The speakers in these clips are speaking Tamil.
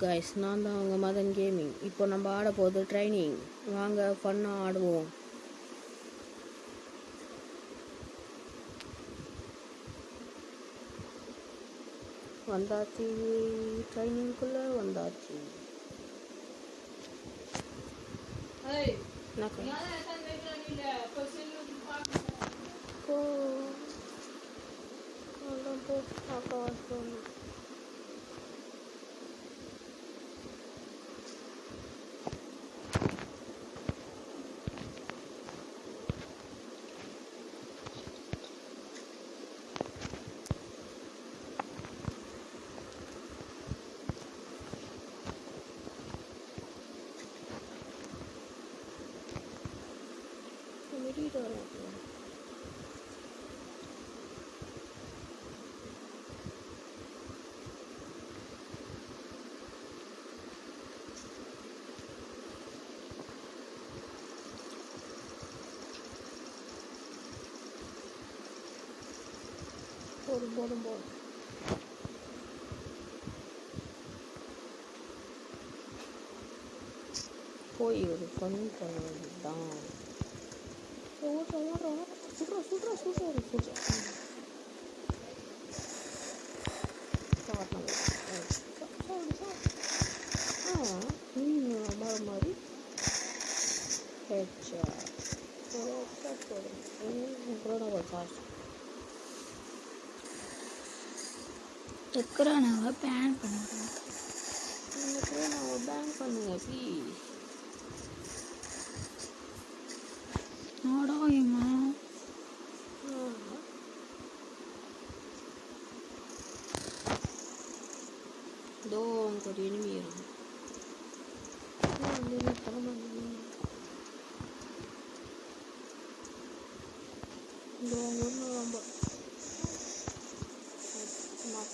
கைஸ் நான் தான் அவங்க மதன் கேமிங் இப்போ நம்ம ஆட போகுது ட்ரைனிங் வாங்க ஃபன்னாக ஆடுவோம். வந்தாச்சு. ட்ரைனிங்குள்ளே வந்தாச்சு. போ. போ. 머리 머리 보이를 건져낸다 오자 오자 오자 수술아 수술아 수술아 보자 나갔다 아, 음, 말말이 해자. 어, 딱 그래. 음, 그러나 봐, 다시. கொரோனாவை பேன் பண்ணுங்க ப்ளீஸ் நாடாயம்மா இதோ அங்கே ஒரு enemy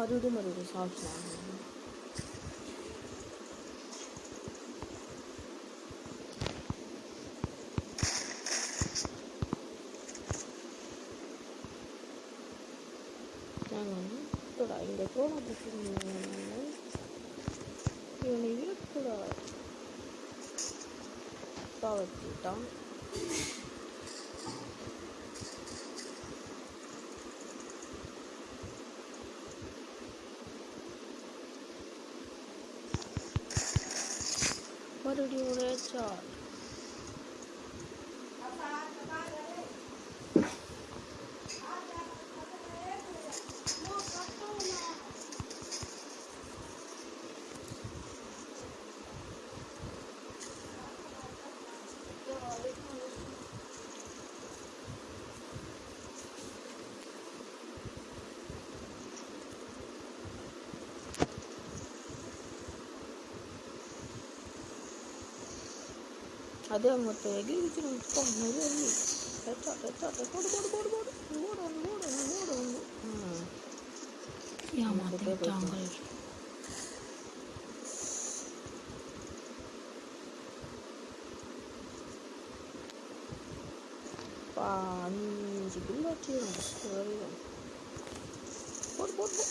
Harun'u Marun'u sağ olsun. 또 아닌데 또 하나 부수면은 이거는 100% 떨어지다. అదే మొత్తం ఇచ్చిన మొత్తం మీరే అన్ని బిల్లు వచ్చి పోడు పోడు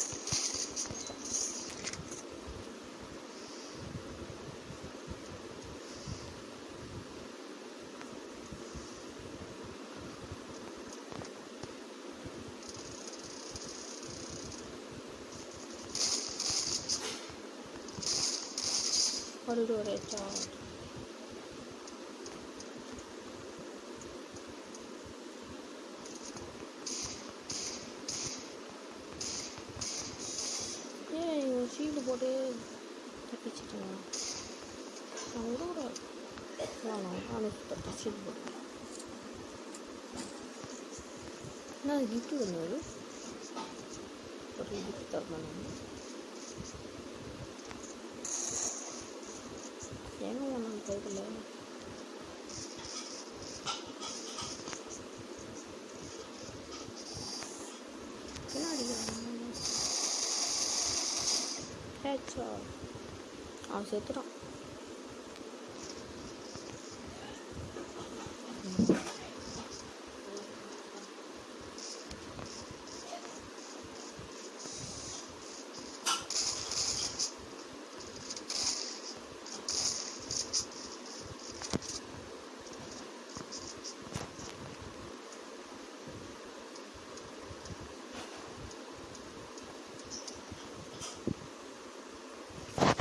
걸로 내 죠. 예, 이거 시도 머리 햇빛이잖 아. 장도를 좋아나 안에 또 다시 머 리. 난 유튜브 넣어 요? 머리 이렇게 잘만하 네. Jangan ngomong kayak kemarin. Kenapa dia? Headshot. Oh, saya terang.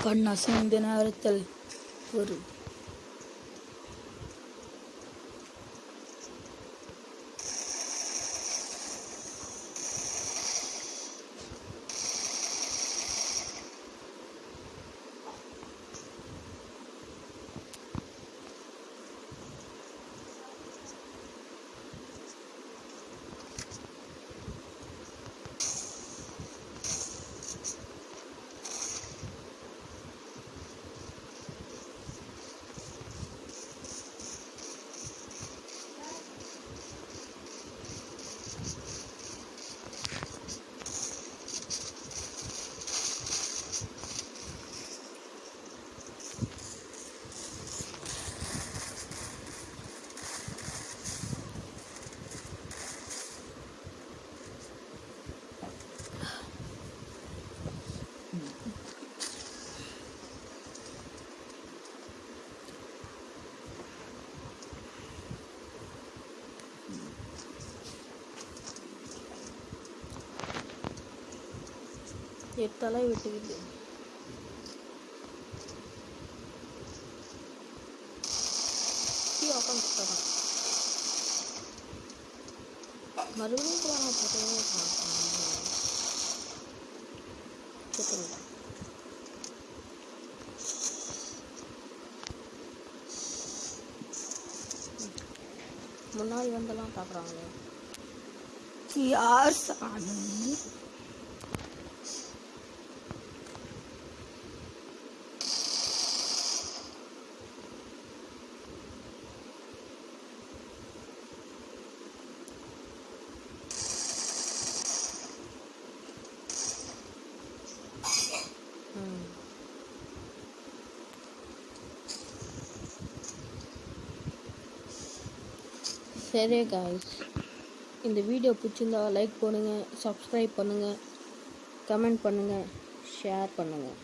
கண் அசைந்த நேரத்தில் ஒரு எட்டலை விட்டுக்கிட்டு. மறுபடியும் கூட நான் முன்னாடி வந்தெல்லாம் பார்க்குறாங்களே. யார் சாமி சரி காய்ஸ் இந்த வீடியோ பிடிச்சிருந்தா லைக் பண்ணுங்கள் சப்ஸ்கிரைப் பண்ணுங்கள் கமெண்ட் பண்ணுங்கள் ஷேர் பண்ணுங்கள்